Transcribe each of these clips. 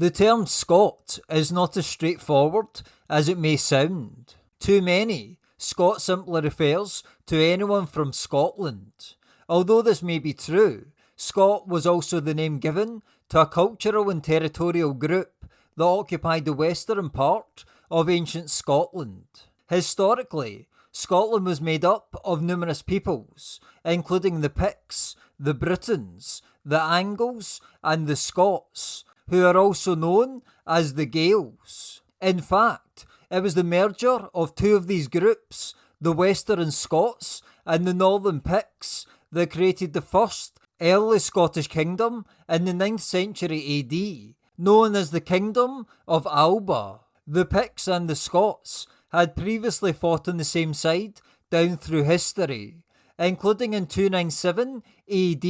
The term Scot is not as straightforward as it may sound. To many, Scot simply refers to anyone from Scotland. Although this may be true, Scot was also the name given to a cultural and territorial group that occupied the western part of ancient Scotland. Historically, Scotland was made up of numerous peoples, including the Picts, the Britons, the Angles, and the Scots, who are also known as the Gaels. In fact, it was the merger of two of these groups, the Western Scots and the Northern Picts, that created the first early Scottish kingdom in the 9th century AD, known as the Kingdom of Alba. The Picts and the Scots had previously fought on the same side down through history, including in 297 AD,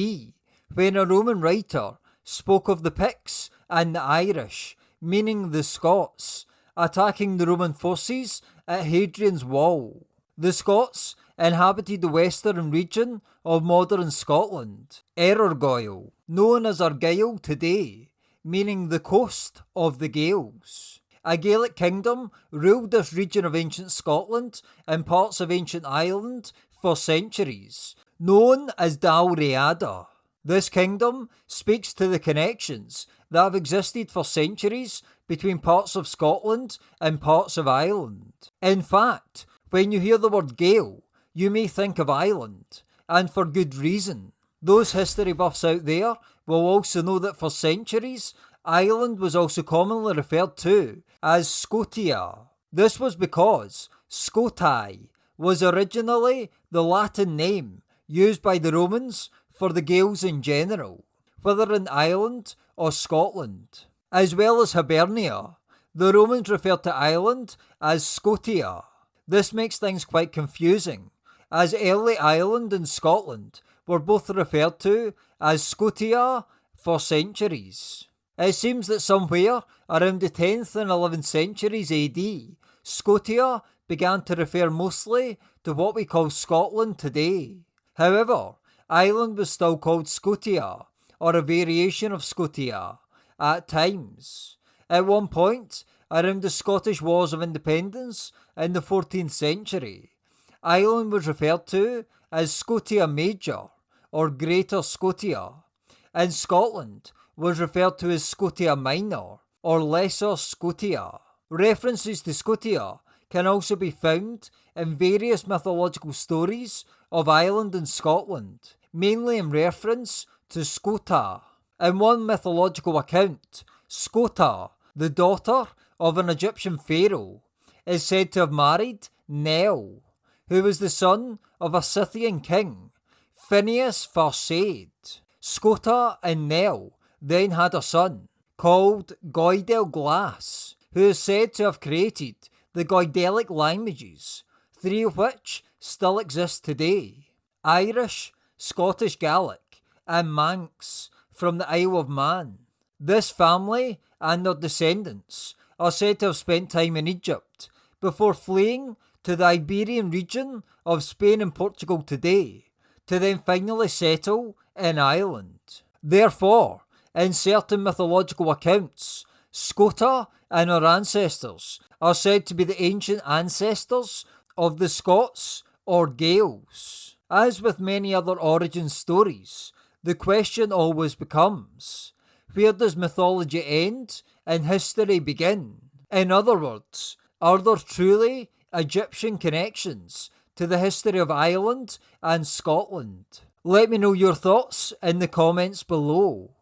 when a Roman writer spoke of the Picts and the Irish, meaning the Scots, attacking the Roman forces at Hadrian's Wall. The Scots inhabited the western region of modern Scotland, Erorgoil, known as Argyll today, meaning the coast of the Gaels. A Gaelic kingdom ruled this region of ancient Scotland and parts of ancient Ireland for centuries, known as Dalriada. This kingdom speaks to the connections that have existed for centuries between parts of Scotland and parts of Ireland. In fact, when you hear the word Gael, you may think of Ireland, and for good reason. Those history buffs out there will also know that for centuries, Ireland was also commonly referred to as Scotia. This was because Scoti was originally the Latin name used by the Romans for the Gaels in general, whether in Ireland or Scotland. As well as Hibernia, the Romans referred to Ireland as Scotia. This makes things quite confusing, as early Ireland and Scotland were both referred to as Scotia for centuries. It seems that somewhere around the 10th and 11th centuries AD, Scotia began to refer mostly to what we call Scotland today. However, Ireland was still called Scotia, or a variation of Scotia, at times. At one point, around the Scottish Wars of Independence in the 14th century, Ireland was referred to as Scotia Major, or Greater Scotia, and Scotland was referred to as Scotia Minor or Lesser Scotia. References to Scotia can also be found in various mythological stories of Ireland and Scotland, mainly in reference to Scota. In one mythological account, Scota, the daughter of an Egyptian pharaoh, is said to have married Niul, who was the son of a Scythian king, Fenius Farsaid. Scota and Niul then had a son called Goidel Glas, who is said to have created the Goidelic languages, three of which still exist today Irish, Scottish Gaelic, and Manx from the Isle of Man. This family and their descendants are said to have spent time in Egypt before fleeing to the Iberian region of Spain and Portugal today, to then finally settle in Ireland. Therefore, in certain mythological accounts, Scota and her ancestors are said to be the ancient ancestors of the Scots or Gaels. As with many other origin stories, the question always becomes where does mythology end and history begin? In other words, are there truly Egyptian connections to the history of Ireland and Scotland? Let me know your thoughts in the comments below.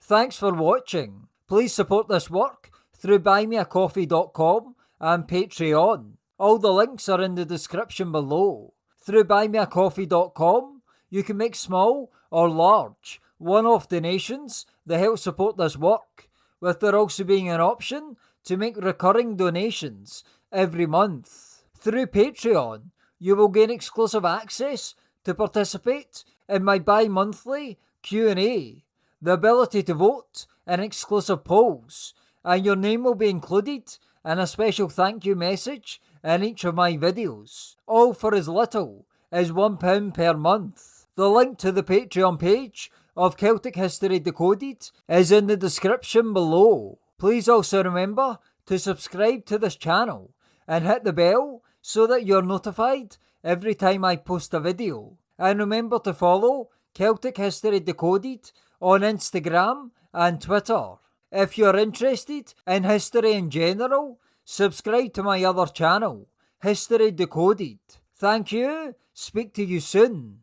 Thanks for watching. Please support this work through buymeacoffee.com and Patreon. All the links are in the description below. Through buymeacoffee.com, you can make small or large one-off donations that help support this work, with there also being an option to make recurring donations every month. Through Patreon, you will gain exclusive access to participate in my bi-monthly Q&A the ability to vote in exclusive polls, and your name will be included in a special thank you message in each of my videos, all for as little as £1 per month. The link to the Patreon page of Celtic History Decoded is in the description below. Please also remember to subscribe to this channel and hit the bell so that you're notified every time I post a video. And remember to follow Celtic History Decoded on Instagram and Twitter. If you're interested in history in general, subscribe to my other channel, History Decoded. Thank you, speak to you soon.